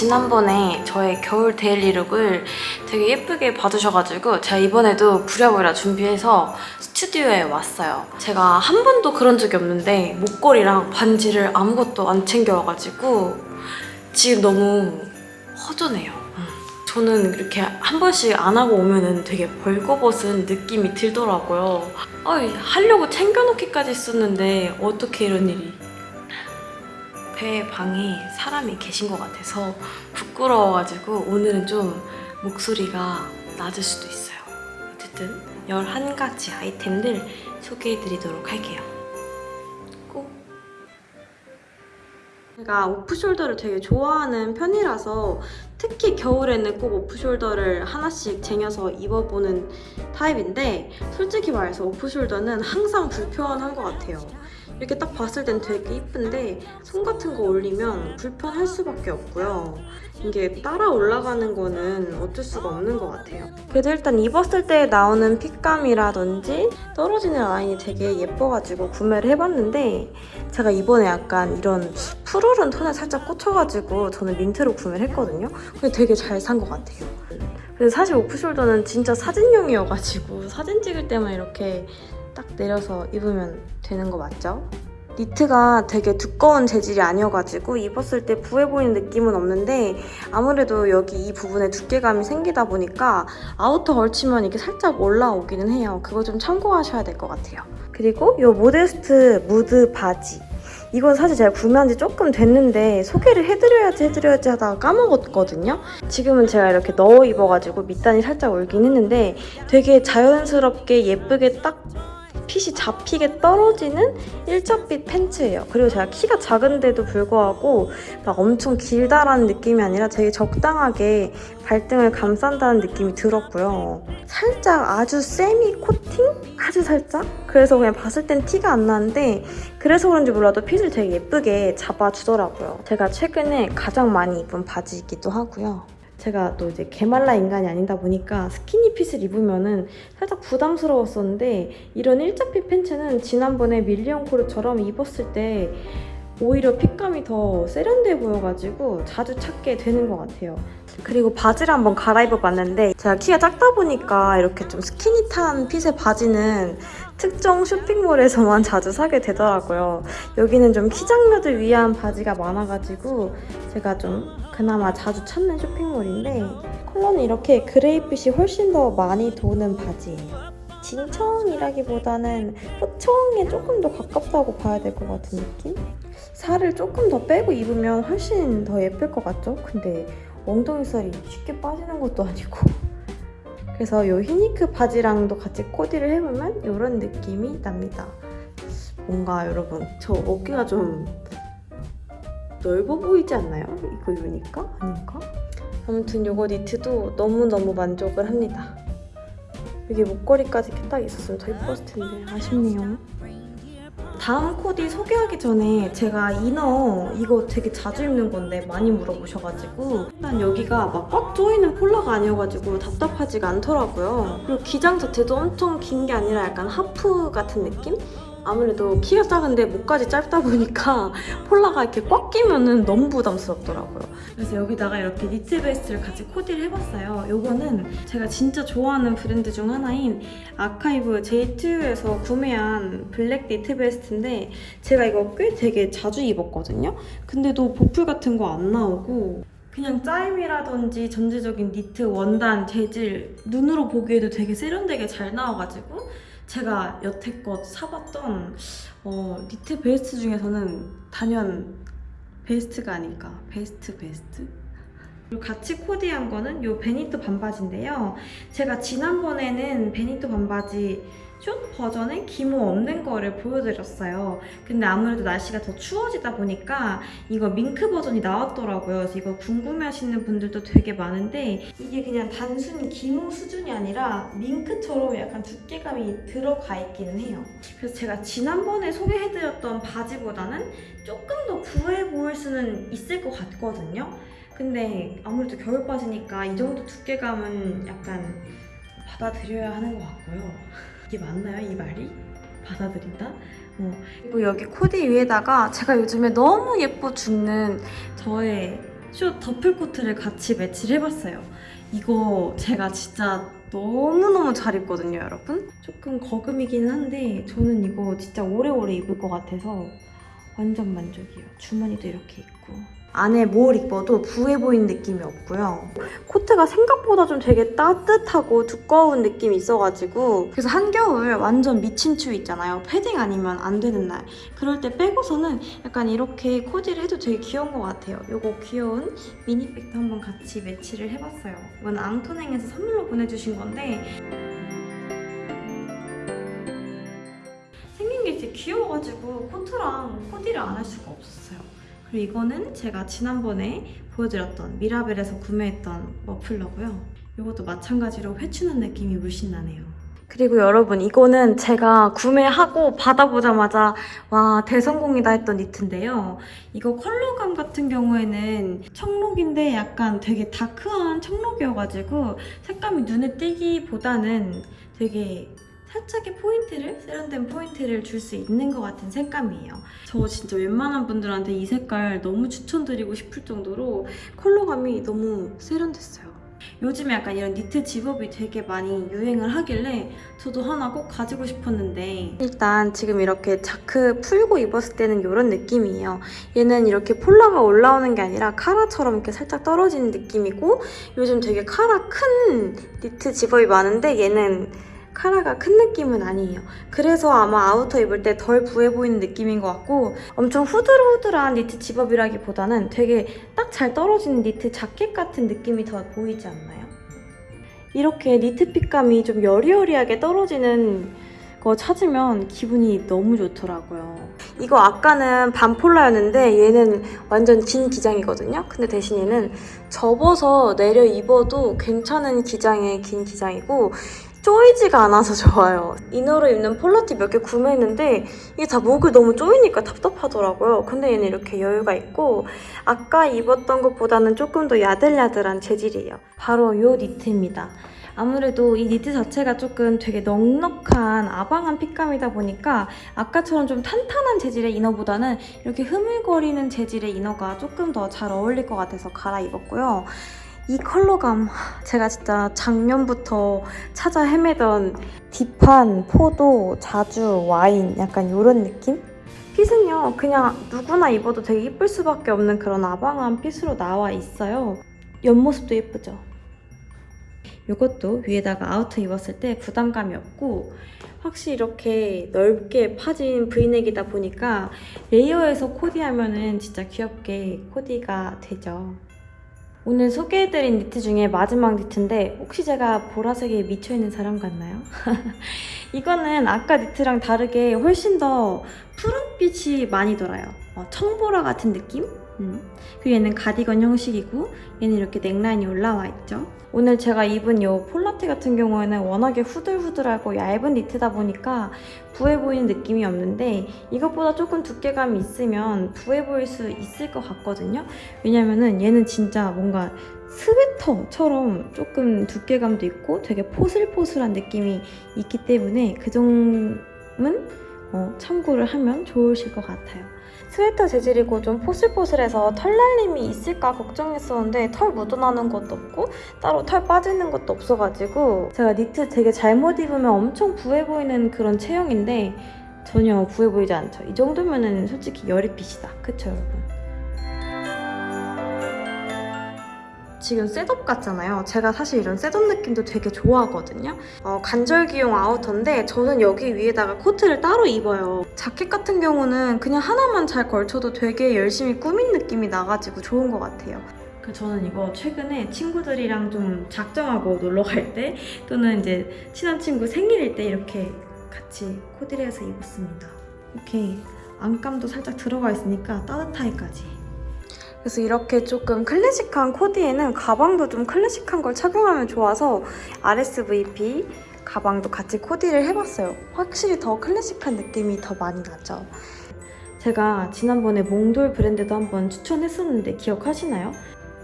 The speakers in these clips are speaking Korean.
지난번에 저의 겨울 daily look을 되게 예쁘게 봐주셔가지고 제가 이번에도 부랴부랴 준비해서 스튜디오에 왔어요. 제가 한 번도 그런 적이 없는데 목걸이랑 반지를 아무것도 안 챙겨와가지고 지금 너무 허전해요. 음. 저는 이렇게 한 번씩 안 하고 오면은 되게 벌거벗은 느낌이 들더라고요. 어이, 하려고 챙겨놓기까지 했었는데 어떻게 이런 일이. 배 방에 사람이 계신 것 같아서 부끄러워가지고 오늘은 좀 목소리가 낮을 수도 있어요. 어쨌든 11가지 아이템들 소개해드리도록 할게요. 꼭 제가 오프숄더를 되게 좋아하는 편이라서 특히 겨울에는 꼭 오프숄더를 하나씩 쟁여서 입어보는 타입인데 솔직히 말해서 오프숄더는 항상 불편한 것 같아요. 이렇게 딱 봤을 땐 되게 이쁜데 손 같은 거 올리면 불편할 수밖에 없고요. 이게 따라 올라가는 거는 어쩔 수가 없는 것 같아요. 그래도 일단 입었을 때 나오는 핏감이라든지 떨어지는 라인이 되게 예뻐가지고 구매를 해봤는데 제가 이번에 약간 이런 푸르른 톤에 살짝 꽂혀가지고 저는 민트로 구매를 했거든요. 되게 잘 산 것 같아요. 근데 사실 오프숄더는 진짜 사진용이어가지고 사진 찍을 때만 이렇게 딱 내려서 입으면 되는 거 맞죠? 니트가 되게 두꺼운 재질이 아니어가지고 입었을 때 부해 보이는 느낌은 없는데 아무래도 여기 이 부분에 두께감이 생기다 보니까 아우터 걸치면 이게 살짝 올라오기는 해요. 그거 좀 참고하셔야 될 것 같아요. 그리고 이 모데스트 무드 바지 이건 사실 제가 구매한 지 조금 됐는데 소개를 해드려야지 해드려야지 하다가 까먹었거든요. 지금은 제가 이렇게 넣어 입어가지고 밑단이 살짝 울긴 했는데 되게 자연스럽게 예쁘게 딱 핏이 잡히게 떨어지는 일자핏 팬츠예요. 그리고 제가 키가 작은데도 불구하고 막 엄청 길다라는 느낌이 아니라 되게 적당하게 발등을 감싼다는 느낌이 들었고요. 살짝 아주 세미 코팅? 아주 살짝? 그래서 그냥 봤을 땐 티가 안 나는데 그래서 그런지 몰라도 핏을 되게 예쁘게 잡아주더라고요. 제가 최근에 가장 많이 입은 바지이기도 하고요. 제가 또 이제 개말라 인간이 아니다 보니까 스키니 핏을 입으면은 살짝 부담스러웠었는데 이런 일자핏 팬츠는 지난번에 밀리언 코르처럼 입었을 때 오히려 핏감이 더 세련돼 보여가지고 자주 찾게 되는 것 같아요. 그리고 바지를 한번 갈아입어봤는데 제가 키가 작다 보니까 이렇게 좀 스키니탄 핏의 바지는 특정 쇼핑몰에서만 자주 사게 되더라고요. 여기는 좀 키장녀들 위한 바지가 많아가지고 제가 좀 그나마 자주 찾는 쇼핑몰인데 컬러는 이렇게 그레이빛이 훨씬 더 많이 도는 바지예요. 진청이라기보다는 호청에 조금 더 가깝다고 봐야 될 것 같은 느낌? 살을 조금 더 빼고 입으면 훨씬 더 예쁠 것 같죠? 근데 엉덩이 살이 쉽게 빠지는 것도 아니고 그래서 이 히니크 바지랑도 같이 코디를 해보면 이런 느낌이 납니다. 뭔가 여러분 저 어깨가 좀 넓어 보이지 않나요? 이거 입으니까? 아닌가? 아무튼 이거 니트도 너무너무 만족을 합니다. 여기 목걸이까지 딱 있었으면 더 예뻤을 텐데 아쉽네요. 다음 코디 소개하기 전에 제가 이너 이거 되게 자주 입는 건데 많이 물어보셔가지고 일단 여기가 막 꽉 조이는 폴라가 아니어가지고 답답하지가 않더라고요. 그리고 기장 자체도 엄청 긴 게 아니라 약간 하프 같은 느낌? 아무래도 키가 작은데 목까지 짧다 보니까 폴라가 이렇게 꽉 끼면은 너무 부담스럽더라고요. 그래서 여기다가 이렇게 니트 베스트를 같이 코디를 해봤어요. 요거는 제가 진짜 좋아하는 브랜드 중 하나인 아카이브 J2에서 구매한 블랙 니트 베스트인데 제가 이거 꽤 되게 자주 입었거든요. 근데도 보풀 같은 거 안 나오고 그냥 짜임이라든지 전체적인 니트 원단 재질 눈으로 보기에도 되게 세련되게 잘 나와가지고 제가 여태껏 사봤던 어, 니트 베스트 중에서는 단연 베스트가 아닐까 베스트 베스트? 그리고 같이 코디한 거는 이 베니또 반바지인데요 제가 지난번에는 베니또 반바지 숏 버전의 기모 없는 거를 보여드렸어요. 근데 아무래도 날씨가 더 추워지다 보니까 이거 밍크 버전이 나왔더라고요. 그래서 이거 궁금해하시는 분들도 되게 많은데 이게 그냥 단순 기모 수준이 아니라 밍크처럼 약간 두께감이 들어가 있기는 해요. 그래서 제가 지난번에 소개해드렸던 바지보다는 조금 더 부해 보일 수는 있을 것 같거든요. 근데 아무래도 겨울 바지니까 이 정도 두께감은 약간 받아들여야 하는 것 같고요. 이게 맞나요, 이 말이? 받아들인다? 어. 그리고 여기 코디 위에다가 제가 요즘에 너무 예뻐 죽는 저의 숏 더플 코트를 같이 매치를 해봤어요. 이거 제가 진짜 너무너무 잘 입거든요, 여러분. 조금 거금이긴 한데 저는 이거 진짜 오래오래 입을 것 같아서 완전 만족이에요. 주머니도 이렇게 있고. 안에 뭘 입어도 부해 보이는 느낌이 없고요. 코트가 생각보다 좀 되게 따뜻하고 두꺼운 느낌이 있어가지고 그래서 한겨울 완전 미친 추위 있잖아요. 패딩 아니면 안 되는 날. 그럴 때 빼고서는 약간 이렇게 코디를 해도 되게 귀여운 것 같아요. 요거 귀여운 미니백도 한번 같이 매치를 해봤어요. 이건 앙토냉에서 선물로 보내주신 건데 생긴 게 되게 귀여워가지고 코트랑 코디를 안 할 수가 없었어요. 그리고 이거는 제가 지난번에 보여드렸던 미라벨에서 구매했던 머플러고요. 이것도 마찬가지로 회추는 느낌이 물씬 나네요. 그리고 여러분 이거는 제가 구매하고 받아보자마자 와 대성공이다 했던 니트인데요. 이거 컬러감 같은 경우에는 청록인데 약간 되게 다크한 청록이어가지고 색감이 눈에 띄기보다는 되게 살짝의 포인트를 세련된 포인트를 줄 수 있는 것 같은 색감이에요. 저 진짜 웬만한 분들한테 이 색깔 너무 추천드리고 싶을 정도로 컬러감이 너무 세련됐어요. 요즘에 약간 이런 니트 zip-up이 되게 많이 유행을 하길래 저도 하나 꼭 가지고 싶었는데 일단 지금 이렇게 자크 풀고 입었을 때는 이런 느낌이에요. 얘는 이렇게 폴라가 올라오는 게 아니라 카라처럼 이렇게 살짝 떨어지는 느낌이고 요즘 되게 카라 큰 니트 zip-up이 많은데 얘는 카라가 큰 느낌은 아니에요. 그래서 아마 아우터 입을 때 덜 부해 보이는 느낌인 것 같고 엄청 후들후들한 니트 zip-up이라기보다는 되게 딱 잘 떨어지는 니트 자켓 같은 느낌이 더 보이지 않나요? 이렇게 니트 fit감이 좀 여리여리하게 떨어지는 거 찾으면 기분이 너무 좋더라고요. 이거 아까는 반폴라였는데 얘는 완전 긴 기장이거든요. 근데 대신 얘는 접어서 내려 입어도 괜찮은 기장의 긴 기장이고 쪼이지가 않아서 좋아요. 이너로 입는 폴라티 몇 개 구매했는데 이게 다 목을 너무 쪼이니까 답답하더라고요. 근데 얘는 이렇게 여유가 있고 아까 입었던 것보다는 조금 더 야들야들한 재질이에요. 바로 이 니트입니다. 아무래도 이 니트 자체가 조금 되게 넉넉한 아방한 핏감이다 보니까 아까처럼 좀 탄탄한 재질의 inner보다는 이렇게 흐물거리는 재질의 inner가 조금 더 잘 어울릴 것 같아서 갈아입었고요. 이 컬러감 제가 진짜 작년부터 찾아 헤매던 deep한 포도, 자주, 와인 약간 이런 느낌? fit은요 그냥 누구나 입어도 되게 예쁠 수밖에 없는 그런 아방한 fit으로 나와 있어요 옆모습도 예쁘죠? 이것도 위에다가 outer 입었을 때 부담감이 없고 확실히 이렇게 넓게 파진 브이넥이다 보니까 레이어에서 코디하면 은 진짜 귀엽게 코디가 되죠 오늘 소개해드린 니트 중에 마지막 니트인데 혹시 제가 보라색에 미쳐있는 사람 같나요? 이거는 아까 니트랑 다르게 훨씬 더 푸른빛이 많이 돌아요. 어, 청보라 같은 느낌? 음. 그리고 얘는 가디건 형식이고 얘는 이렇게 넥라인이 올라와 있죠. 오늘 제가 입은 이 폴라티 같은 경우에는 워낙에 후들후들하고 얇은 니트다 보니까 부해 보이는 느낌이 없는데 이것보다 조금 두께감이 있으면 부해 보일 수 있을 것 같거든요. 왜냐면은 얘는 진짜 뭔가 스웨터처럼 조금 두께감도 있고 되게 포슬포슬한 느낌이 있기 때문에 그 점은 어, 참고를 하면 좋으실 것 같아요. 스웨터 재질이고 좀 포슬포슬해서 털 날림이 있을까 걱정했었는데 털 묻어나는 것도 없고 따로 털 빠지는 것도 없어가지고 제가 니트 되게 잘못 입으면 엄청 부해 보이는 그런 체형인데 전혀 부해 보이지 않죠. 이 정도면은 솔직히 여리fit이다. 그쵸 여러분? 지금 setup 같잖아요. 제가 사실 이런 setup 느낌도 되게 좋아하거든요. 어, 간절기용 outer인데 저는 여기 위에다가 코트를 따로 입어요. 자켓 같은 경우는 그냥 하나만 잘 걸쳐도 되게 열심히 꾸민 느낌이 나가지고 좋은 것 같아요. 그 저는 이거 최근에 친구들이랑 좀 작정하고 놀러 갈 때 또는 이제 친한 친구 생일일 때 이렇게 같이 코디를 해서 입었습니다. 이렇게 안감도 살짝 들어가 있으니까 따뜻하게까지 그래서 이렇게 조금 클래식한 코디에는 가방도 좀 클래식한 걸 착용하면 좋아서 RSVP 가방도 같이 코디를 해봤어요. 확실히 더 클래식한 느낌이 더 많이 나죠. 제가 지난번에 몽돌 브랜드도 한번 추천했었는데 기억하시나요?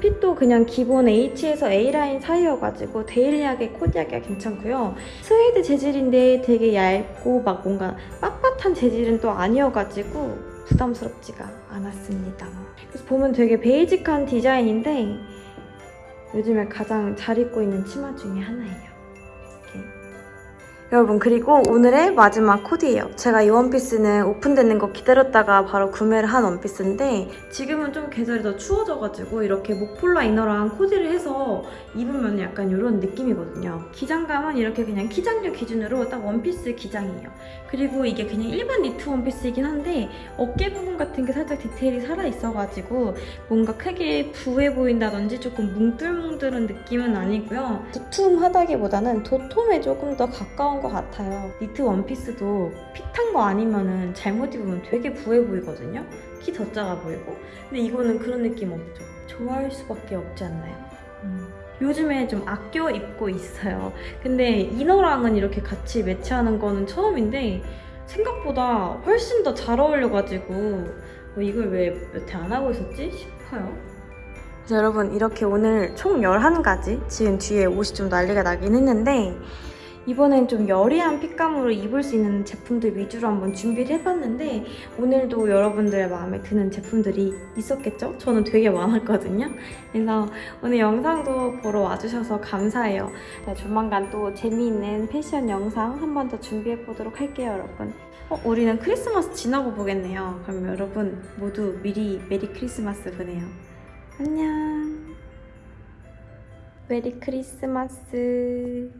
fit도 그냥 기본 H에서 A라인 사이여가지고 daily하게 코디하기가 괜찮고요. 스웨이드 재질인데 되게 얇고 막 뭔가 빳빳한 재질은 또 아니어가지고 부담스럽지가 않았습니다. 그래서 보면 되게 basic한 디자인인데 요즘에 가장 잘 입고 있는 치마 중에 하나예요. 여러분 그리고 오늘의 마지막 코디예요. 제가 이 원피스는 오픈되는 거 기다렸다가 바로 구매를 한 원피스인데 지금은 좀 계절이 더 추워져가지고 이렇게 목폴라 inner랑 코디를 해서 입으면 약간 이런 느낌이거든요. 기장감은 이렇게 그냥 키작녀 기준으로 딱 원피스 기장이에요. 그리고 이게 그냥 일반 니트 원피스이긴 한데 어깨 부분 같은 게 살짝 디테일이 살아있어가지고 뭔가 크게 부해 보인다든지 조금 뭉tur뭉tur한 느낌은 아니고요. 두툼하다기보다는 도톰에 조금 더 가까운 것 같아요. 니트 원피스도 fit한 거 아니면 은 잘못 입으면 되게 부해 보이거든요. 키 더 작아 보이고. 근데 이거는 그런 느낌 없죠. 좋아할 수밖에 없지 않나요? 음. 요즘에 좀 아껴 입고 있어요. 근데 이너랑은 이렇게 같이 매치하는 거는 처음인데 생각보다 훨씬 더 잘 어울려가지고 어, 이걸 왜 여태 안 하고 있었지 싶어요. 여러분 이렇게 오늘 총 11가지 지금 뒤에 옷이 좀 난리가 나긴 했는데 이번엔 좀 여리한 핏감으로 입을 수 있는 제품들 위주로 한번 준비를 해봤는데 오늘도 여러분들의 마음에 드는 제품들이 있었겠죠? 저는 되게 많았거든요. 그래서 오늘 영상도 보러 와주셔서 감사해요. 네, 조만간 또 재미있는 패션 영상 한 번 더 준비해보도록 할게요, 여러분. 어, 우리는 크리스마스 지나고 보겠네요. 그럼 여러분 모두 미리 Merry Christmas 보내요. 안녕. Merry Christmas.